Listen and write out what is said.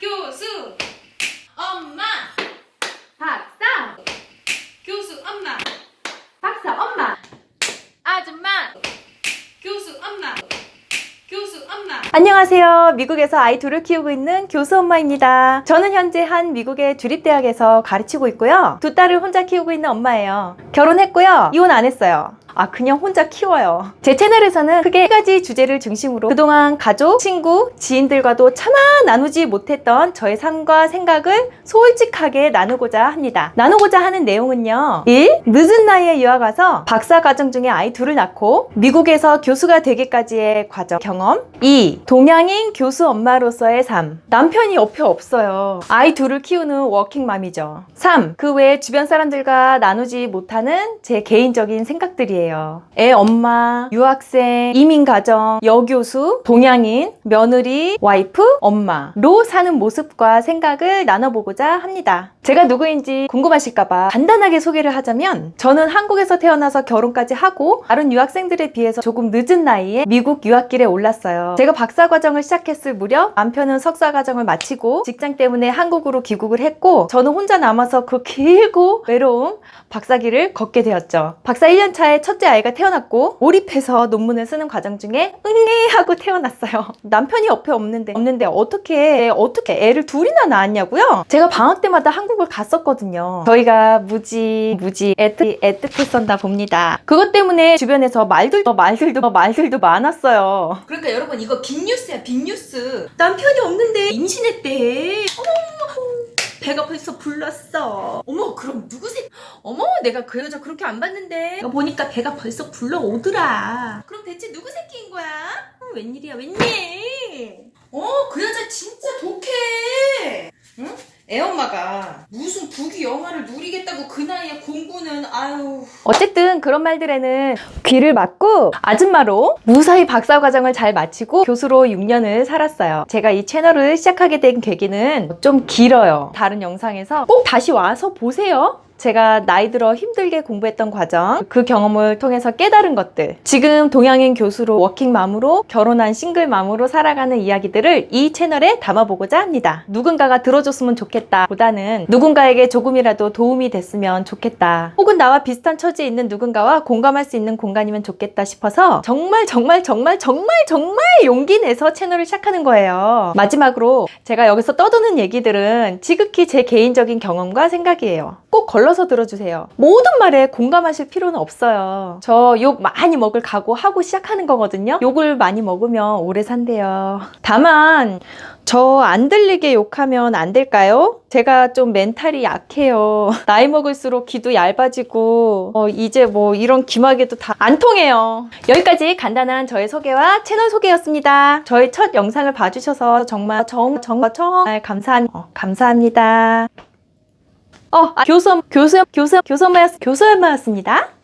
교수 엄마 박사, 교수 엄마 박사 엄마, 아줌마 교수 엄마 교수 엄마 안녕하세요. 미국에서 아이 둘을 키우고 있는 교수 엄마입니다. 저는 현재 한 미국의 주립대학에서 가르치고 있고요. 두 딸을 혼자 키우고 있는 엄마예요. 결혼했고요. 이혼 안 했어요. 아, 그냥 혼자 키워요. 제 채널에서는 크게 세 가지 주제를 중심으로 그동안 가족, 친구, 지인들과도 차마 나누지 못했던 저의 삶과 생각을 솔직하게 나누고자 합니다. 나누고자 하는 내용은요. 1. 늦은 나이에 유학 와서 박사 과정 중에 아이 둘을 낳고 미국에서 교수가 되기까지의 과정 경험 2. 동양인 교수 엄마로서의 삶 남편이 옆에 없어요. 아이 둘을 키우는 워킹맘이죠. 3. 그 외에 주변 사람들과 나누지 못하는 제 개인적인 생각들이에요. 애 엄마, 유학생, 이민가정, 여교수, 동양인, 며느리, 와이프, 엄마로 사는 모습과 생각을 나눠보고자 합니다. 제가 누구인지 궁금하실까봐 간단하게 소개를 하자면 저는 한국에서 태어나서 결혼까지 하고 다른 유학생들에 비해서 조금 늦은 나이에 미국 유학길에 올랐어요. 제가 박사 과정을 시작했을 무렵 남편은 석사 과정을 마치고 직장 때문에 한국으로 귀국을 했고 저는 혼자 남아서 그 길고 외로운 박사길을 걷게 되었죠. 박사 1년 차에 첫째 아이가 태어났고 몰입해서 논문을 쓰는 과정 중에 응애 하고 태어났어요. 남편이 옆에 없는데 없는데 어떻게 어떻게 애를 둘이나 낳았냐고요? 제가 방학 때마다 한국을 갔었거든요. 저희가 무지 무지 애틋 애틋했었나 봅니다. 그것 때문에 주변에서 말들도 말들도 말들도 많았어요. 그러니까 여러분 이거 빅뉴스야 빅뉴스 남편이 없는데 임신했대 어머 배가 벌써 불렀어 어머 그럼 누구세 어머 내가 그 여자 그렇게 안 봤는데 보니까 배가 벌써 불러오더라 그럼 대체 누구 새끼인 거야? 어, 웬일이야 웬일 어 그 여자 진짜 독해 응? 애엄마가 무슨 부귀 영화를 누리겠다고 그 나이에 공부는 아유 어쨌든 그런 말들에는 귀를 막고 아줌마로 무사히 박사 과정을 잘 마치고 교수로 6년을 살았어요. 제가 이 채널을 시작하게 된 계기는 좀 길어요. 다른 영상에서 꼭 다시 와서 보세요. 제가 나이 들어 힘들게 공부했던 과정, 그 경험을 통해서 깨달은 것들, 지금 동양인 교수로 워킹맘으로 결혼한 싱글맘으로 살아가는 이야기들을 이 채널에 담아보고자 합니다. 누군가가 들어줬으면 좋겠다 보다는 누군가에게 조금이라도 도움이 됐으면 좋겠다. 혹은 나와 비슷한 처지에 있는 누군가와 공감할 수 있는 공간이면 좋겠다 싶어서 정말 정말 정말 정말 정말 용기 내서 채널을 시작하는 거예요. 마지막으로 제가 여기서 떠드는 얘기들은 지극히 제 개인적인 경험과 생각이에요. 꼭 걸러 서 들어주세요. 모든 말에 공감하실 필요는 없어요. 저 욕 많이 먹을 각오하고 시작하는 거거든요. 욕을 많이 먹으면 오래 산대요. 다만 저 안 들리게 욕하면 안 될까요? 제가 좀 멘탈이 약해요. 나이 먹을수록 귀도 얇아지고 어, 이제 뭐 이런 기마개도 다 안 통해요. 여기까지 간단한 저의 소개와 채널 소개였습니다. 저의 첫 영상을 봐주셔서 정말 정, 정말 정말 어, 감사합니다. 어, 아, 교수, 교수 엄마였, 교수 엄마였습니다.